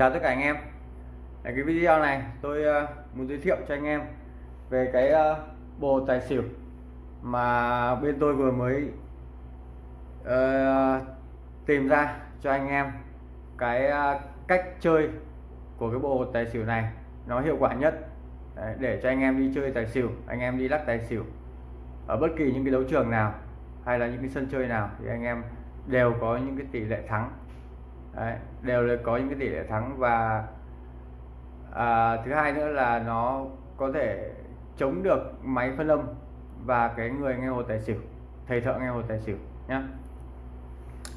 chào tất cả anh em. Ở cái video này tôi ờ, muốn giới thiệu cho anh em về cái ờ, bộ tài xỉu mà bên tôi vừa mới uh, tìm ra cho anh em cái cách chơi của cái bộ tài xỉu này. Nó hiệu quả nhất. Đấy, để cho anh em đi chơi tài xỉu anh em đi lắc tài xỉu ở bất kỳ những cái đấu trường nào hay là những cái sân chơi nào thì anh em đều có những cái tỷ lệ thắng. Đấy, đều là có những cái tỷ lệ thắng và à, thứ hai nữa là nó có thể chống được máy phân âm và cái người nghe hồ tài xỉu thầy thợ nghe hồ tài xỉu nhá.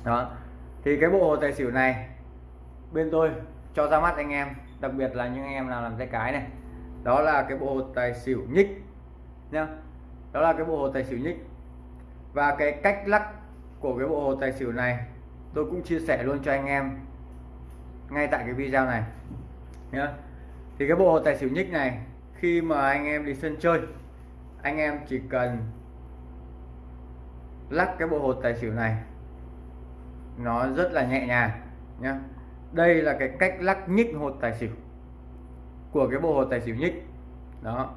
Đó thì cái bộ hồ tài xỉu này bên tôi cho ra mắt anh em đặc biệt là những anh em nào làm tay cái này. Đó là cái bộ hồ tài xỉu nhích nhá. Đó là cái bộ hồ tài xỉu nhích. Và cái cách lắc của cái bộ hồ tài xỉu này tôi cũng chia sẻ luôn cho anh em ngay tại cái video này. Nhá. Thì cái bộ hồ tài xỉu nhích này khi mà anh em đi sân chơi anh em chỉ cần lắc cái bộ hột tài xỉu này nó rất là nhẹ nhàng nhá. Đây là cái cách lắc nhích hột tài xỉu của cái bộ hột tài xỉu nhích. Đó.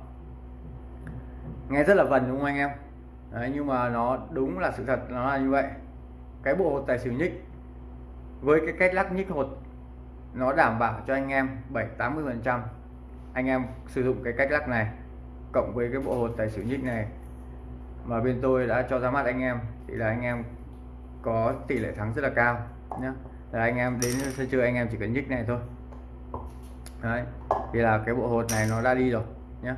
Nghe rất là vần đúng không anh em? Đấy, nhưng mà nó đúng là sự thật nó là như vậy cái bộ hột tài xỉu nhích với cái cách lắc nhích hột, nó đảm bảo cho anh em 7 80 phần trăm anh em sử dụng cái cách lắc này cộng với cái bộ hột tài xỉu nhích này. Mà bên tôi đã cho ra mắt anh em thì là anh em có tỷ lệ thắng rất là cao nhé là anh em đến sân chơi anh em chỉ cần nhích này thôi. Đấy, thì là cái bộ hột này nó đã đi rồi nhé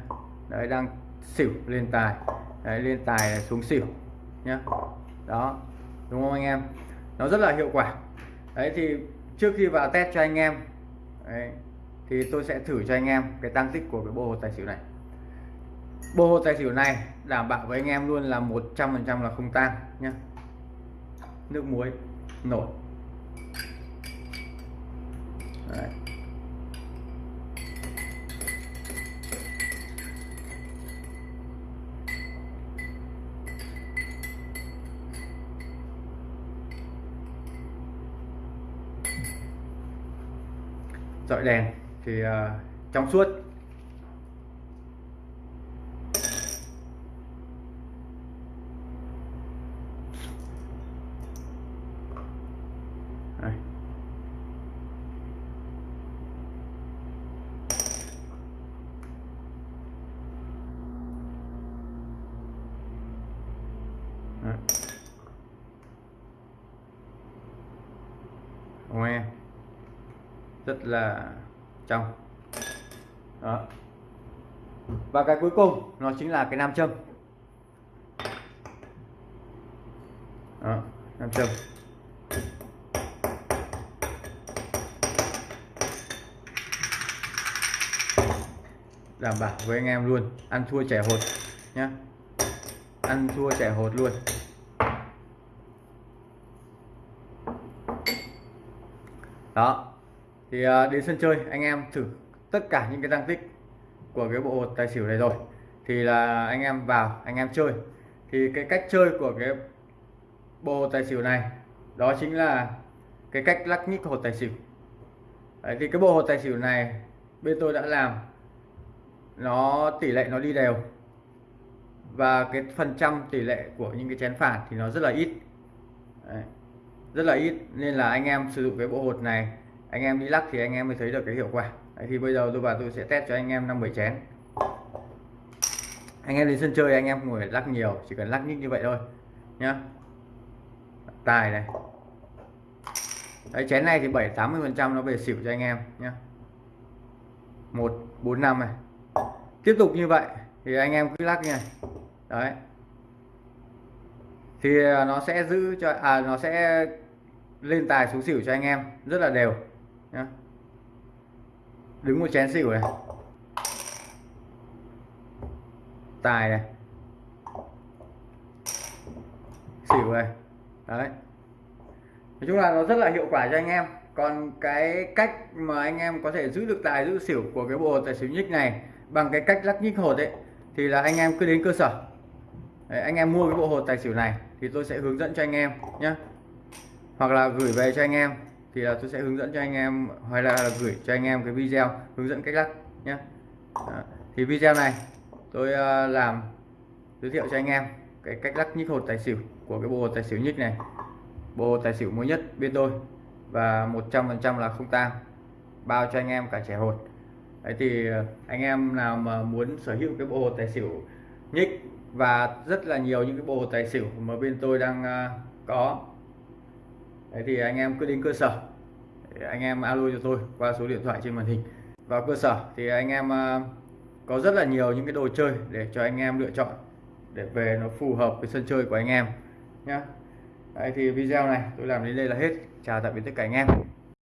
đấy, đang xỉu lên tài. Đấy, lên tài này xuống xỉu nhé đó đúng không anh em? Nó rất là hiệu quả. Đấy thì trước khi vào test cho anh em đấy, thì tôi sẽ thử cho anh em cái tăng tích của cái bộ hồ tài xỉu này. Bộ hồ tài xỉu này đảm bảo với anh em luôn là 100% là không tan nhé nước muối nổi. Đấy. Dọi đèn thì uh, trong suốt Đây. Đấy. Nghe rất là trong. Đó. Và cái cuối cùng nó chính là cái nam châm. Đó, nam châm. Đảm bảo với anh em luôn ăn thua trẻ hột nhé, ăn thua trẻ hột luôn. Đó thì à, đến sân chơi anh em thử tất cả những cái tăng tích của cái bộ hột tài xỉu này rồi. Thì là anh em vào anh em chơi. Thì cái cách chơi của cái bộ tài xỉu này đó chính là cái cách lắc nhích hột tài xỉu. Đấy, thì cái bộ hột tài xỉu này bên tôi đã làm nó tỷ lệ nó đi đều. Và cái phần trăm tỷ lệ của những cái chén phản thì nó rất là ít. Đấy, rất là ít nên là anh em sử dụng cái bộ hột này anh em đi lắc thì anh em mới thấy được cái hiệu quả. Đấy, thì bây giờ tôi vào tôi sẽ test cho anh em năm bảy chén. Anh em đến sân chơi anh em ngồi lắc nhiều chỉ cần lắc nhích như vậy thôi nhá. Tài này. Đấy, chén này thì 7 80 phần trăm nó về xỉu cho anh em nhé một bốn năm này. Tiếp tục như vậy thì anh em cứ lắc này. Đấy. Thì à, nó sẽ giữ cho à nó sẽ lên tài xuống xỉu cho anh em rất là đều nhá đứng một chén xỉu này. Tài này. Xỉu này. Đấy. Nói chung là nó rất là hiệu quả cho anh em. Còn cái cách mà anh em có thể giữ được tài giữ xỉu của cái bộ tài xỉu nhích này bằng cái cách lắc nhích hột ấy thì là anh em cứ đến cơ sở. Đấy, anh em mua cái bộ hột tài xỉu này thì tôi sẽ hướng dẫn cho anh em nhé hoặc là gửi về cho anh em thì là tôi sẽ hướng dẫn cho anh em hoặc là, là gửi cho anh em cái video hướng dẫn cách lắc nhé thì video này tôi uh, làm giới thiệu cho anh em cái cách lắc nhích hột tài xỉu của cái bộ hột tài xỉu nhích này. Bộ hột tài xỉu mới nhất bên tôi và 100% là không tang bao cho anh em cả trẻ hột. Đấy thì à, anh em nào mà muốn sở hữu cái bộ hột tài xỉu nhích và rất là nhiều những cái bộ hột tài xỉu mà bên tôi đang à, có đấy thì anh em cứ đến cơ sở. Anh em alo cho tôi qua số điện thoại trên màn hình. Vào cơ sở thì anh em ờ, có rất là nhiều những cái đồ chơi để cho anh em lựa chọn, để về nó phù hợp với sân chơi của anh em nhé Đấy thì video này tôi làm đến đây là hết. Chào tạm biệt tất cả anh em.